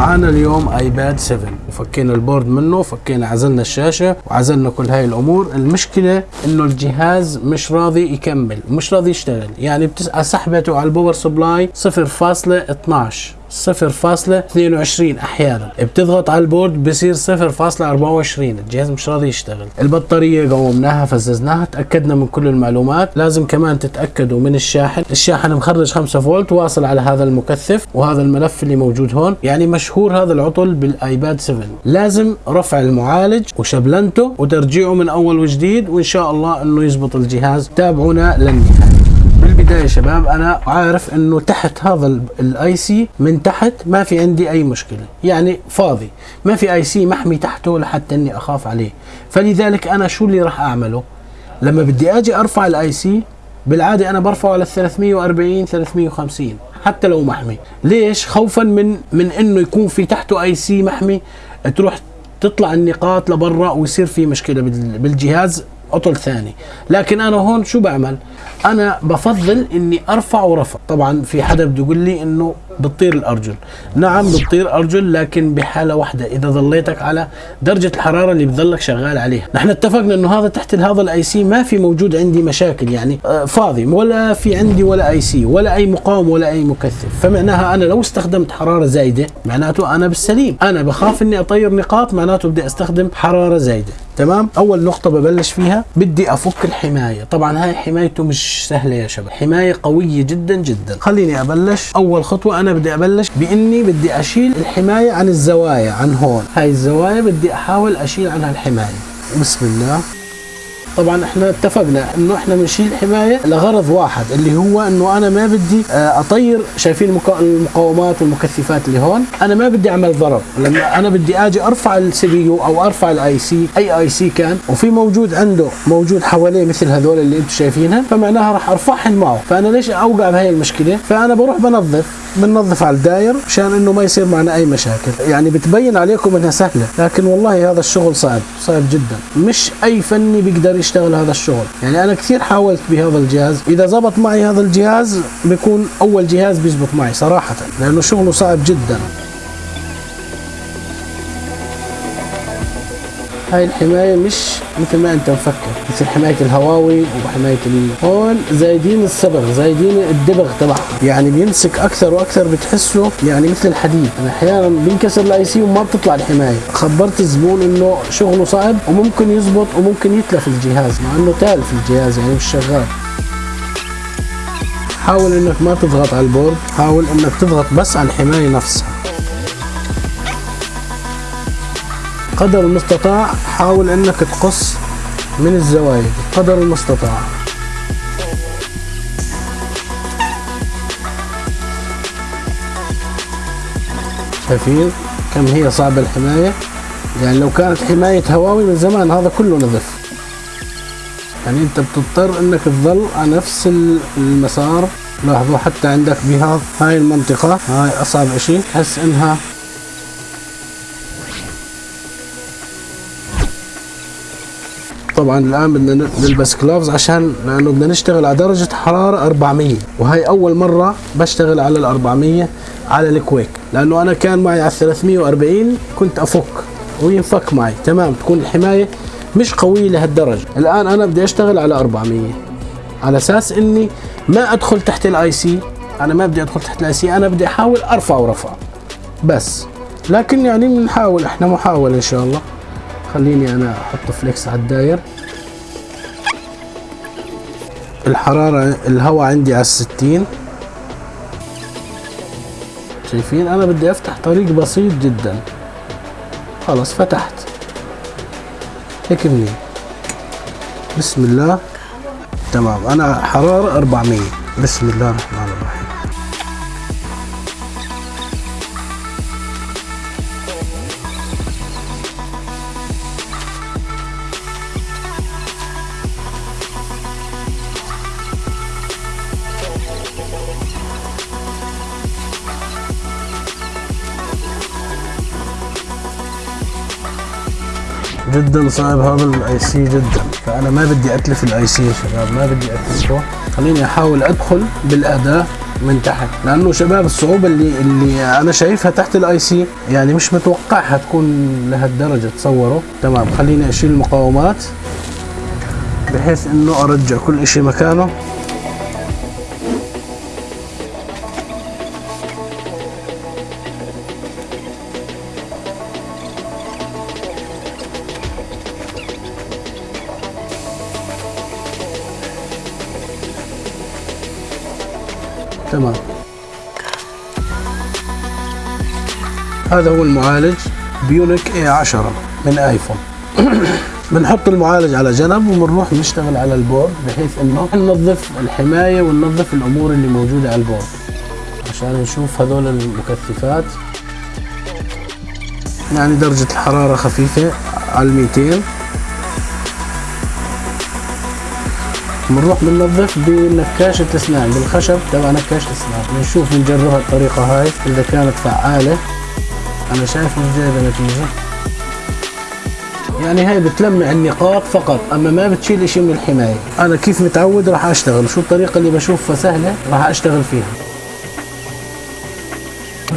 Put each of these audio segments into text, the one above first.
معانا اليوم iPad 7 وفكينا ال board منه فكينا عزلنا الشاشة وعزلنا كل هاي الأمور. المشكلة إنه الجهاز مش راضي يكمل مش راضي يشتغل. يعني بتسعى سحبته على ال power supply 0.12 0.22 أحيانا. بتضغط على ال board بصير 0.24 الجهاز مش راضي يشتغل. البطارية قومناها فززناها تأكدنا من كل المعلومات. لازم كمان تتأكدوا من الشاحن. الشاحن مخرج 5 فولت واصل على هذا المكثف وهذا الملف اللي موجود هون. يعني مشهور هذا العطل بال iPad 7 لازم رفع المعالج وشبلنته وترجيعه من أول وجديد وإن شاء الله إنه يزبط الجهاز. تابعونا للنهاية. بالبداية شباب أنا عارف إنه تحت هذا ال IC من تحت ما في عندي أي مشكلة يعني فاضي ما في IC محمي تحته لحتى إني أخاف عليه. فلذلك أنا شو اللي راح أعمله؟ لما بدي أجي أرفع ال IC بالعادة أنا برفعه على 340 350 حتى لو محمي. ليش؟ خوفا من من إنه يكون في تحته IC محمي تروح تطلع النقاط لبرا ويصير في مشكلة بالجهاز. عطل ثاني. لكن أنا هون شو بعمل؟ أنا بفضل إني أرفع ورفع. طبعا في حدا بده يقول لي إنه بتطير الأرجل. نعم بتطير أرجل لكن بحالة واحدة. إذا ظليتك على درجة الحرارة اللي بتضلك شغال عليها. نحن اتفقنا إنه هذا تحت هذا ال IC ما في موجود عندي مشاكل يعني آه، فاضي. ولا في عندي ولا IC ولا أي مقاوم ولا أي مكثف. فمعناها أنا لو استخدمت حرارة زايدة معناته أنا بالسليم. أنا بخاف إني أطير نقاط معناته بدي أستخدم حرارة زايدة. تمام؟ أول نقطة ببلش فيها بدي أفك الحماية. طبعا هاي حمايته مش سهلة يا شباب. حماية قوية جدا جدا. خليني أبلش. أول خطوة أنا بدي أبلش بإني بدي أشيل الحماية عن الزوايا عن هون. هاي الزوايا بدي أحاول أشيل عنها الحماية. بسم الله. طبعا إحنا اتفقنا إنه إحنا بنشيل حماية لغرض واحد اللي هو إنه أنا ما بدي آه، أطير. شايفين المقاومات والمكثفات اللي هون. أنا ما بدي أعمل ضرر لما أنا بدي آجي أرفع ال CPU أو أرفع الاي سي أي آي سي كان وفي موجود عنده موجود حواليه مثل هذول اللي أنتم شايفينها فمعناها راح ارفعهم معه. فأنا ليش أوقع بهي المشكلة؟ فأنا بروح بنظف بننظف على الداير مشان إنه ما يصير معنا أي مشاكل. يعني بتبين عليكم إنها سهلة لكن والله هذا الشغل صعب صعب جدا. مش أي فني بيقدر يشتغل هذا الشغل. يعني أنا كثير حاولت بهذا الجهاز. إذا زبط معي هذا الجهاز بيكون أول جهاز بيزبط معي صراحة لأنه شغله صعب جدا. هاي الحماية مش مثل ما أنت مفكر مثل حماية الهواوي وحماية هون زايدين الصبغ زايدين الدبغ تبعها يعني بيمسك أكثر وأكثر بتحسه يعني مثل الحديد. أنا أحيانا بينكسر ال IC وما بتطلع الحماية. خبرت الزبون إنه شغله صعب وممكن يزبط وممكن يتلف الجهاز مع إنه تالف الجهاز يعني مش شغال. حاول إنك ما تضغط على ال board حاول إنك تضغط بس على الحماية نفسها. قدر المستطاع حاول أنك تقص من الزوايا. قدر المستطاع. شايفين كم هي صعبة الحماية؟ يعني لو كانت حماية هواوي من زمان هذا كله نظف. يعني أنت بتضطر أنك تظل على نفس المسار. لاحظوا حتى عندك بهذا هاي المنطقة هاي أصعب إشي. تحس إنها طبعا الآن بدنا نلبس gloves عشان لأنه بدنا نشتغل على درجة حرارة 400 وهي أول مرة بشتغل على ال 400 على ال Quick. لأنه أنا كان معي على 340 كنت أفك وينفك معي. تمام تكون الحماية مش قوية لهالدرجة. الآن أنا بدي أشتغل على 400 على أساس إني ما أدخل تحت الاي سي أنا ما بدي أدخل تحت الاي سي أنا بدي أحاول أرفع ورفع. بس. لكن يعني بنحاول إحنا محاولة إن شاء الله. خليني أنا أحط فليكس على الداير. الحرارة الهواء عندي على الستين. شايفين؟ أنا بدي أفتح طريق بسيط جدا. خلاص فتحت. هيك منين بسم الله. تمام. أنا حرارة 400 بسم الله الرحمن جدا صعب هذا ال IC جدا. فأنا ما بدي أتلف ال IC يا شباب ما بدي اتلفه خليني أحاول أدخل بالأداة من تحت. لأنه شباب الصعوبة اللي اللي أنا شايفها تحت ال IC يعني مش متوقعها تكون لهالدرجة تصوروا تمام خليني أشيل المقاومات بحيث إنه أرجع كل إشي مكانه. تمام. هذا هو المعالج Bionic A 10 من iPhone. بنحط المعالج على جنب وبنروح نشتغل على ال board بحيث إنه ننظف الحماية وننظف الأمور اللي موجودة على ال board. عشان نشوف هذول المكثفات. يعني درجة الحرارة خفيفة على 200 بنروح بننظف بنكاشة اسنان بالخشب. تبع نكاشة اسنان بنشوف بنجربها الطريقة هاي إذا كانت فعالة. أنا شايف جايبة نتيجة يعني هاي بتلمع النقاط فقط أما ما بتشيل إشي من الحماية. أنا كيف متعود راح أشتغل شو الطريقة اللي بشوفها سهلة راح أشتغل فيها.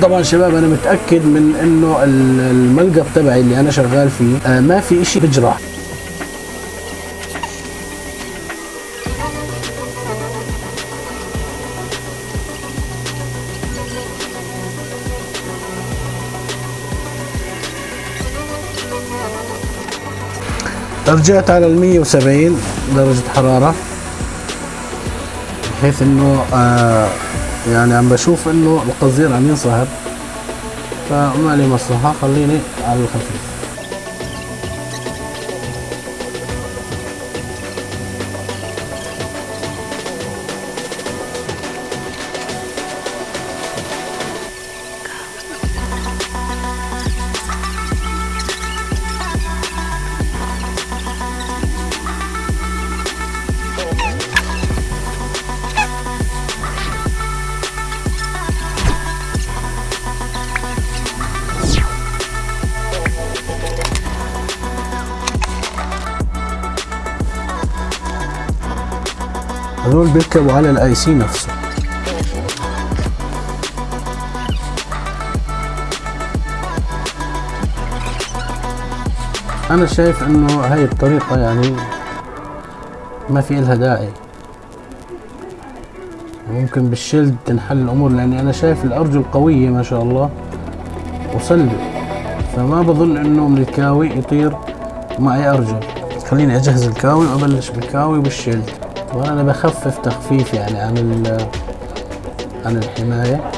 طبعا شباب أنا متأكد من إنه الملقط تبعي اللي أنا شغال فيه آه، ما في إشي بجرح رجعت على ال 170 درجة حرارة. بحيث إنه آه يعني عم بشوف إنه القصدير عم ينصهر. فما لي مصلحة خليني على الخفيف. بيركبوا على ال IC نفسه. أنا شايف إنه هاي الطريقة يعني ما في لها داعي. ممكن بال shield تنحل الأمور لأني أنا شايف الأرجل قوية ما شاء الله. وصلبة فما بظن إنه من الكاوي يطير معي أرجل. خليني أجهز الكاوي وأبلش بالكاوي وبالشيلد وأنا بخفف تخفيف يعني عن عن الحماية.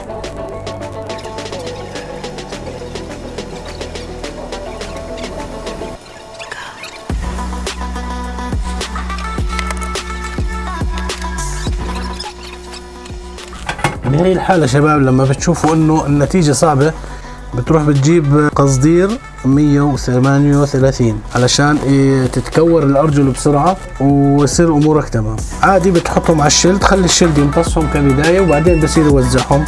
بهي الحالة شباب لما بتشوفوا إنه النتيجة صعبة بتروح بتجيب قصدير 138 علشان إيه تتكور الأرجل بسرعة ويصير أمورك تمام. عادي بتحطهم على الشلد خلي الشلد يمتصهم كبداية وبعدين بصير يوزعهم.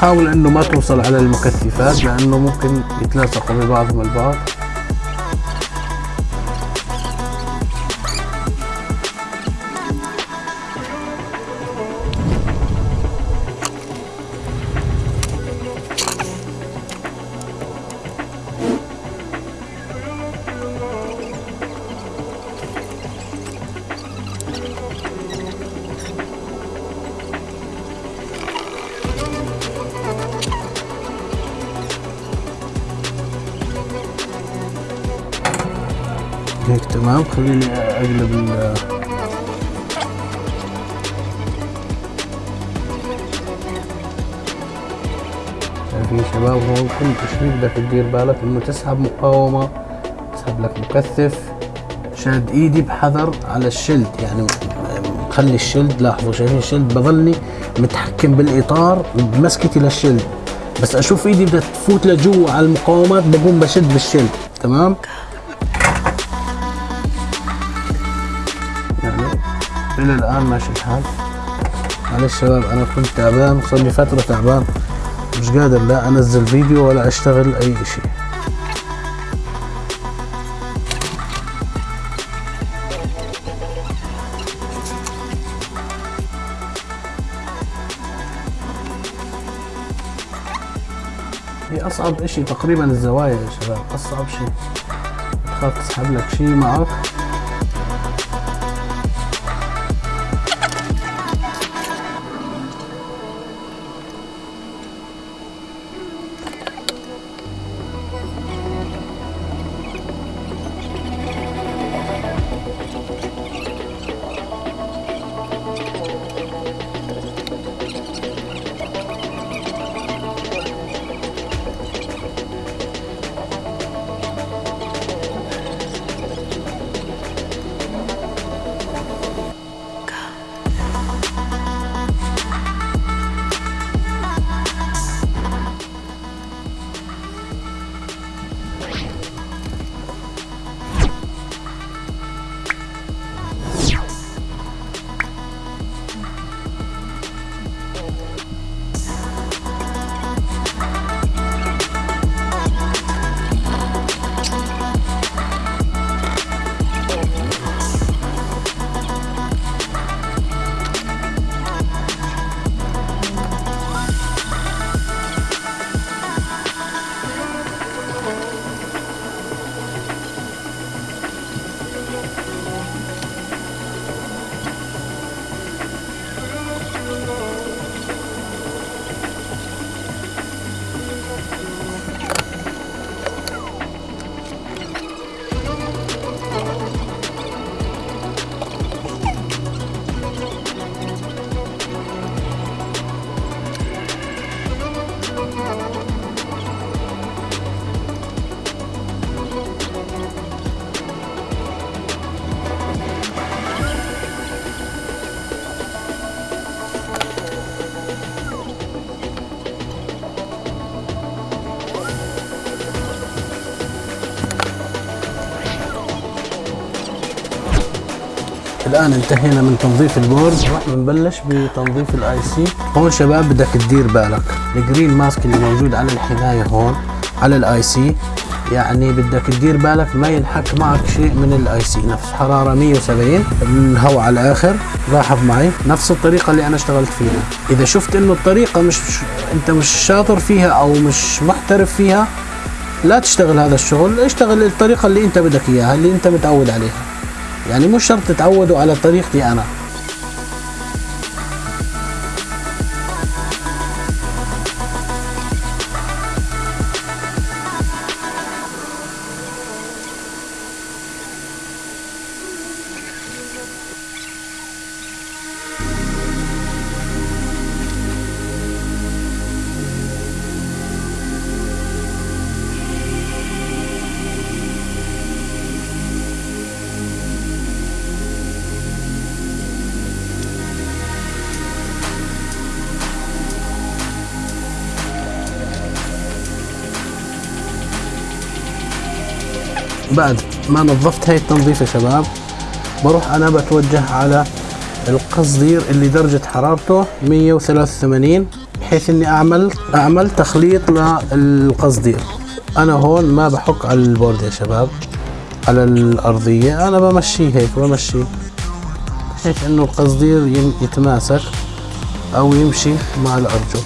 حاول إنه ما توصل على المكثفات لأنه ممكن يتلاصقوا ببعضهم البعض. هيك تمام؟ خليني أقلب ال شايفين شباب هون كل تشريح بدك تدير بالك إنه تسحب مقاومة تسحب لك مكثف شاد إيدي بحذر على الشلد يعني خلي الشلد لاحظوا شايفين الشلد بظلني متحكم بالإطار بمسكتي للشلد بس أشوف إيدي بدها تفوت لجوا على المقاومات بقوم بشد بالشلد تمام؟ إلى الآن ماشي الحال. على شباب أنا كنت تعبان صار لي فترة تعبان. مش قادر لا أنزل فيديو ولا أشتغل أي إشي. هي أصعب إشي تقريبا الزوايا يا شباب أصعب شي. تخاف تسحب لك شي معك. الآن انتهينا من تنظيف ال board. راح نبلش بتنظيف ال IC هون شباب بدك تدير بالك. ال green mask اللي موجود على الحمايه هون على ال IC يعني بدك تدير بالك ما ينحك معك شيء من ال IC نفس حرارة 170 الهواء على الآخر لاحظ معي. نفس الطريقة اللي أنا اشتغلت فيها. إذا شفت إنه الطريقة مش أنت مش شاطر فيها أو مش محترف فيها لا تشتغل هذا الشغل. اشتغل الطريقة اللي أنت بدك إياها اللي أنت متعود عليها. يعني مش شرط تتعودوا على طريقتي أنا. بعد ما نظفت هاي التنظيف يا شباب بروح أنا بتوجه على القصدير اللي درجة حرارته 183 بحيث إني أعمل أعمل تخليط للقصدير. أنا هون ما بحك على البورد يا شباب على الأرضية أنا بمشيه هيك بمشيه. بحيث إنه القصدير يتماسك أو يمشي مع الأرجل.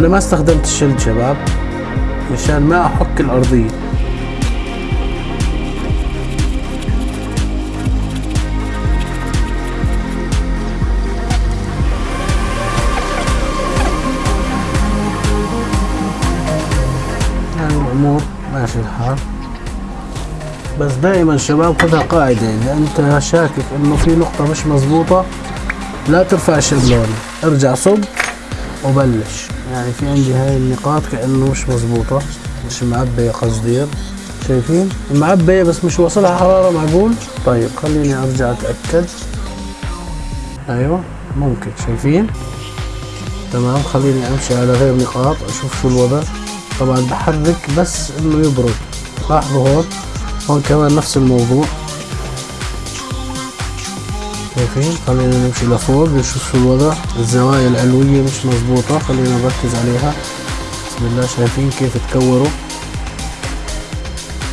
أنا ما استخدمت الشلد شباب مشان ما أحك الأرضية. يعني الأمور ماشي الحال. بس دائما شباب خذها قاعدة إذا أنت شاكك إنه في نقطة مش مزبوطة لا ترفع الشبلون ارجع صب وبلش. يعني في عندي هاي النقاط كأنه مش مزبوطة مش معبية قصدير شايفين؟ معبية بس مش واصلها حرارة معقول؟ طيب خليني أرجع أتأكد. أيوه ممكن. شايفين؟ تمام خليني أمشي على غير نقاط أشوف شو الوضع. طبعا بحرك بس إنه يبرد. لاحظوا هون؟ هون كمان نفس الموضوع. شايفين خلينا نمشي لفوق نشوف شو الوضع. الزوايا العلوية مش مزبوطة خلينا نركز عليها. بسم الله. شايفين كيف تكوروا.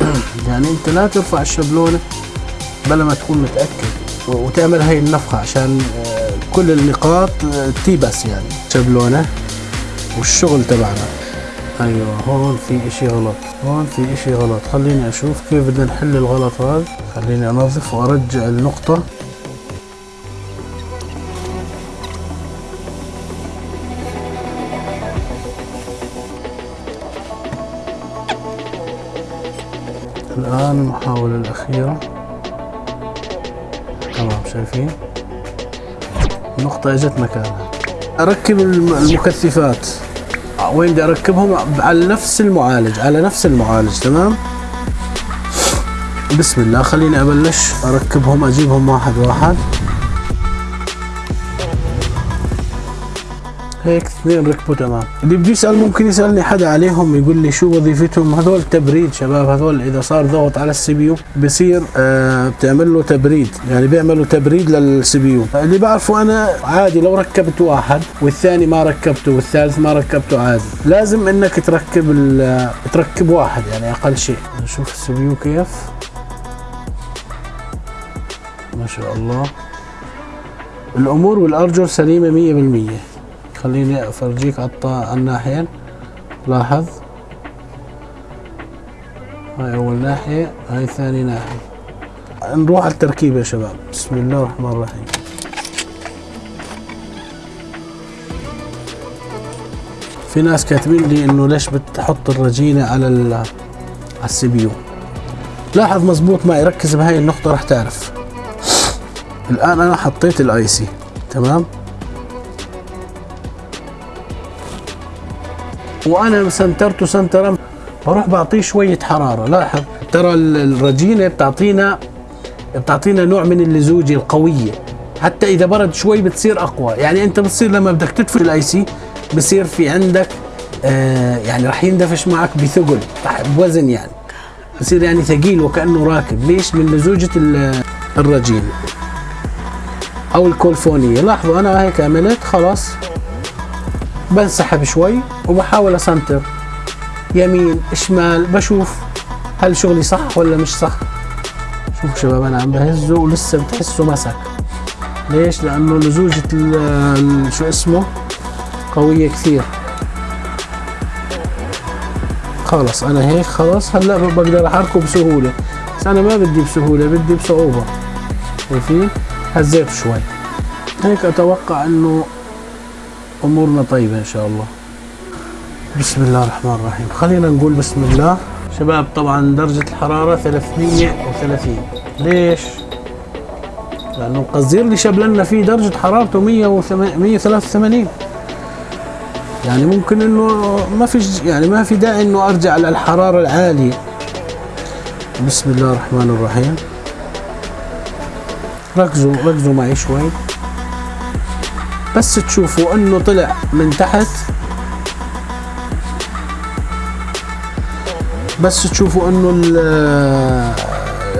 يعني انت لا ترفع الشبلونة بلا ما تكون متأكد. وتعمل هاي النفخة عشان آه، كل النقاط آه، تيبس يعني. شبلونة والشغل تبعنا. أيوه هون في إشي غلط. هون في إشي غلط. خليني أشوف كيف بدنا نحل الغلط هذا. خليني أنظف وأرجع النقطة. الآن المحاولة الأخيرة. تمام شايفين؟ النقطة إجت مكانها. أركب المكثفات. وين بدي أركبهم؟ على نفس المعالج على نفس المعالج تمام؟ بسم الله خليني أبلش. أركبهم أجيبهم واحد واحد. هيك اثنين ركبوا تمام. اللي بده يسأل ممكن يسألني حدا عليهم يقول لي شو وظيفتهم؟ هذول تبريد شباب هذول إذا صار ضغط على ال CPU بصير آه بتعمل له تبريد. يعني بيعملوا تبريد لل CPU. اللي بعرفه أنا عادي لو ركبت واحد والثاني ما ركبته والثالث ما ركبته عادي. لازم إنك تركب تركب واحد يعني أقل شيء. نشوف ال CPU كيف. ما شاء الله. الأمور والارجل سليمة 100% خليني أفرجيك على الناحية. لاحظ؟ هاي أول ناحية هاي ثاني ناحية. نروح على التركيب يا شباب. بسم الله الرحمن الرحيم. في ناس كاتبين لي إنه ليش بتحط الرجينة على على ال CPU. لاحظ مزبوط معي ركز بهاي النقطة راح تعرف. الآن أنا حطيت ال IC تمام؟ وأنا سنترته سنترا بروح بعطيه شوية حرارة. لاحظ ترى الرجينة بتعطينا بتعطينا نوع من اللزوجة القوية. حتى إذا برد شوي بتصير أقوى. يعني أنت بتصير لما بدك تدفي ال IC بصير في عندك آه يعني راح يندفش معك بثقل بوزن يعني. بصير يعني ثقيل وكأنه راكب. ليش؟ من لزوجة الرجينة أو الكولفونية. لاحظوا أنا هيك عملت خلاص. بنسحب شوي وبحاول اسنتر يمين شمال بشوف هل شغلي صح ولا مش صح. شوف شباب أنا عم بهزه ولسه بتحسه مسك. ليش؟ لأنه لزوجة شو اسمه؟ قوية كثير. خلص أنا هيك خلص. هلأ بقدر أحركه بسهولة. بس أنا ما بدي بسهولة بدي بصعوبة. شايفين؟ هزيت شوي. هيك أتوقع إنه أمورنا طيبة إن شاء الله. بسم الله الرحمن الرحيم. خلينا نقول بسم الله. شباب طبعا درجة الحرارة 330 ليش؟ لأنه القزير اللي شبلنا فيه درجة حرارته 183 يعني ممكن إنه ما في يعني ما في داعي إنه أرجع للحرارة العالية. بسم الله الرحمن الرحيم. ركزوا ركزوا معي شوي. بس تشوفوا انه طلع من تحت. بس تشوفوا انه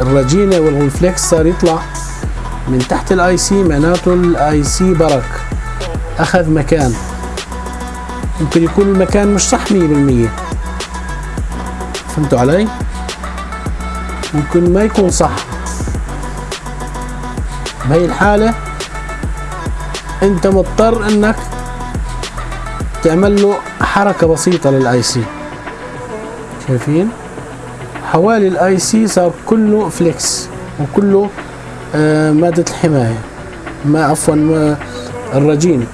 الرجينة وال flux صار يطلع من تحت ال IC معناته ال IC برك. أخذ مكان. ممكن يكون المكان مش صح 100% فهمتوا علي؟ ممكن ما يكون صح. بهي الحالة أنت مضطر أنك تعمل له حركة بسيطة لل IC شايفين؟ حوالي ال IC صار كله flux وكله آه مادة الحماية. ما عفوا ما الرجين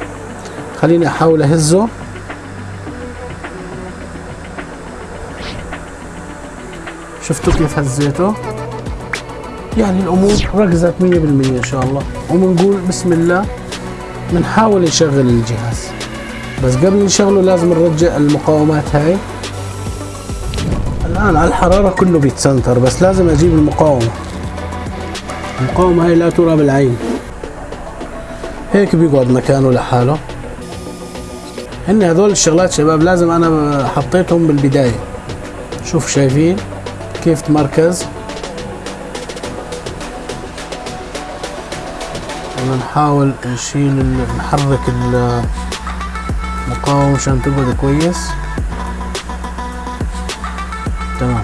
خليني أحاول أهزه. شفتوا كيف هزيته؟ يعني الأمور ركزت 100% إن شاء الله. وبنقول بسم الله. بنحاول نشغل الجهاز. بس قبل نشغله لازم نرجع المقاومات هاي. الآن على الحرارة كله بيتسنتر بس لازم أجيب المقاومة. المقاومة هاي لا ترى بالعين. هيك بيقعد مكانه لحاله. هن هذول الشغلات شباب لازم أنا حطيتهم بالبداية. شوف شايفين كيف تمركز. بدنا نحاول نشيل نحرك المقاومة عشان تقعد كويس. تمام.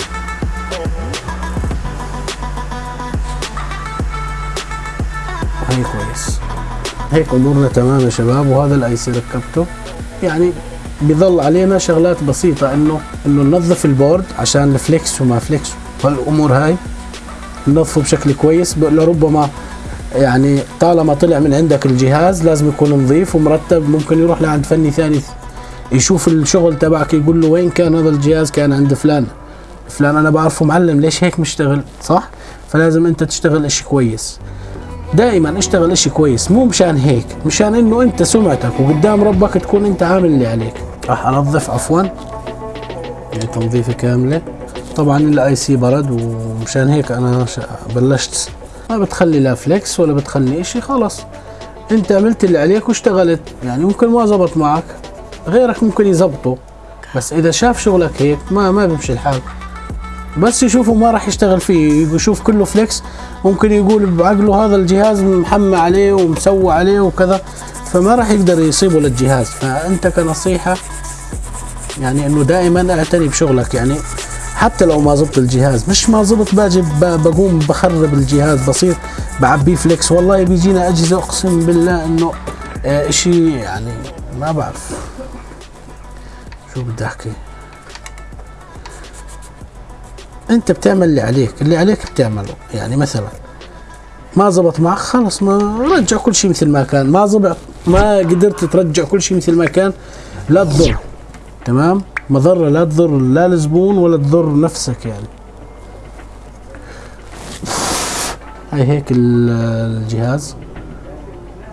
هي كويس. هيك أمورنا تمام يا شباب وهذا ال IC ركبته. يعني بيظل علينا شغلات بسيطة انه إنه ننظف ال board عشان ال flux وما flux. هالأمور هاي ننظفه بشكل كويس لربما يعني طالما طلع من عندك الجهاز لازم يكون نظيف ومرتب ممكن يروح لعند فني ثاني يشوف الشغل تبعك يقول له وين كان هذا الجهاز؟ كان عند فلان. فلان أنا بعرفه معلم ليش هيك مشتغل؟ صح؟ فلازم أنت تشتغل إشي كويس. دائما اشتغل إشي كويس مو مشان هيك مشان إنه أنت سمعتك وقدام ربك تكون أنت عامل اللي عليك. راح أنظف عفوا. يعني تنظيفة كاملة. طبعا ال IC برد ومشان هيك أنا بلشت ما بتخلي لا flux ولا بتخلي إشي خلص أنت عملت اللي عليك واشتغلت. يعني ممكن ما زبط معك غيرك ممكن يزبطه. بس إذا شاف شغلك هيك ما ما بيمشي الحال. بس يشوفه ما راح يشتغل فيه. يشوف كله flux ممكن يقول بعقله هذا الجهاز محمى عليه ومسوى عليه وكذا. فما راح يقدر يصيبه للجهاز. فأنت كنصيحة يعني إنه دائما اعتني بشغلك. يعني حتى لو ما زبط الجهاز. مش ما زبط باجي بقوم بخرب الجهاز بصير بعبيه فليكس. والله بيجينا أجهزة أقسم بالله إنه آه، إشي يعني ما بعرف. شو بدي أحكي؟ أنت بتعمل اللي عليك اللي عليك بتعمله. يعني مثلا ما زبط معك خلص ما رجع كل شيء مثل ما كان. ما زبط ما قدرت ترجع كل شيء مثل ما كان لا تضر. تمام؟ مضرة لا تضر لا الزبون ولا تضر نفسك يعني. هاي هيك ال- الجهاز.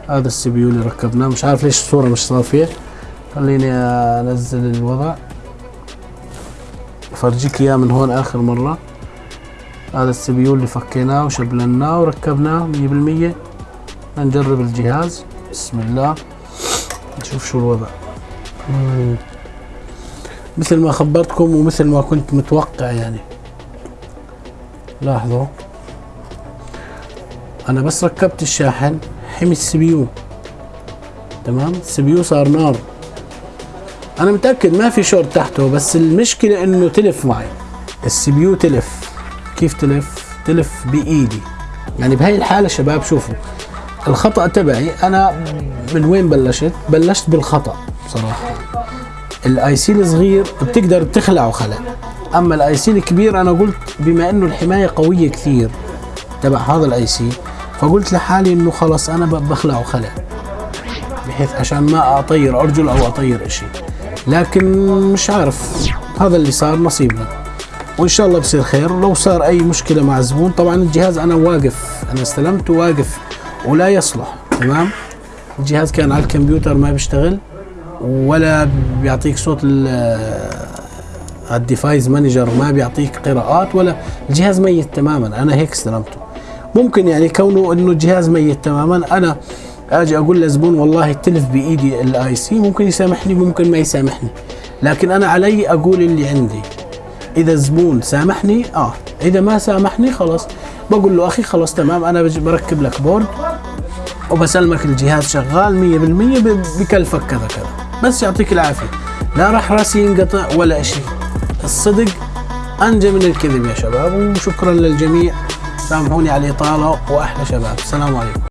هذا ال CPU اللي ركبناه. مش عارف ليش الصورة مش صافية. خليني أنزل الوضع. افرجيك إياه من هون آخر مرة. هذا ال CPU اللي فكيناه وشبلناه وركبناه مية بالمية. نجرب الجهاز. بسم الله. نشوف شو الوضع. مم. مثل ما خبرتكم ومثل ما كنت متوقع يعني. لاحظوا. أنا بس ركبت الشاحن حمي ال CPU تمام؟ ال CPU صار نار. أنا متأكد ما في شورت تحته بس المشكلة إنه تلف معي. ال CPU تلف. كيف تلف؟ تلف بإيدي. يعني بهاي الحالة شباب شوفوا. الخطأ تبعي أنا من وين بلشت؟ بلشت بالخطأ بصراحه ال IC الصغير بتقدر تخلعه خلع. أما ال IC الكبير أنا قلت بما إنه الحماية قوية كثير تبع هذا ال IC فقلت لحالي إنه خلص أنا بخلعه خلع بحيث عشان ما أطير أرجل أو أطير إشي. لكن مش عارف هذا اللي صار نصيبنا. وإن شاء الله بصير خير. لو صار أي مشكلة مع زبون طبعا الجهاز أنا واقف أنا استلمته واقف ولا يصلح تمام؟ الجهاز كان على الكمبيوتر ما بيشتغل. ولا بيعطيك صوت ال- ال device manager ما بيعطيك قراءات ولا الجهاز ميت تماما. أنا هيك استلمته. ممكن يعني كونه إنه الجهاز ميت تماما أنا آجي أقول لزبون والله تلف بإيدي ال IC ممكن يسامحني ممكن ما يسامحني. لكن أنا علي أقول اللي عندي. إذا الزبون سامحني آه. إذا ما سامحني خلاص. بقول له أخي خلاص تمام. أنا بركب لك بورد وبسلمك الجهاز شغال 100% ب- بكلفك كذا كذا. بس يعطيك العافية. لا راح راسي ينقطع ولا شيء. الصدق أنجى من الكذب يا شباب وشكرا للجميع. سامحوني على الإطالة وأحلى شباب. السلام عليكم.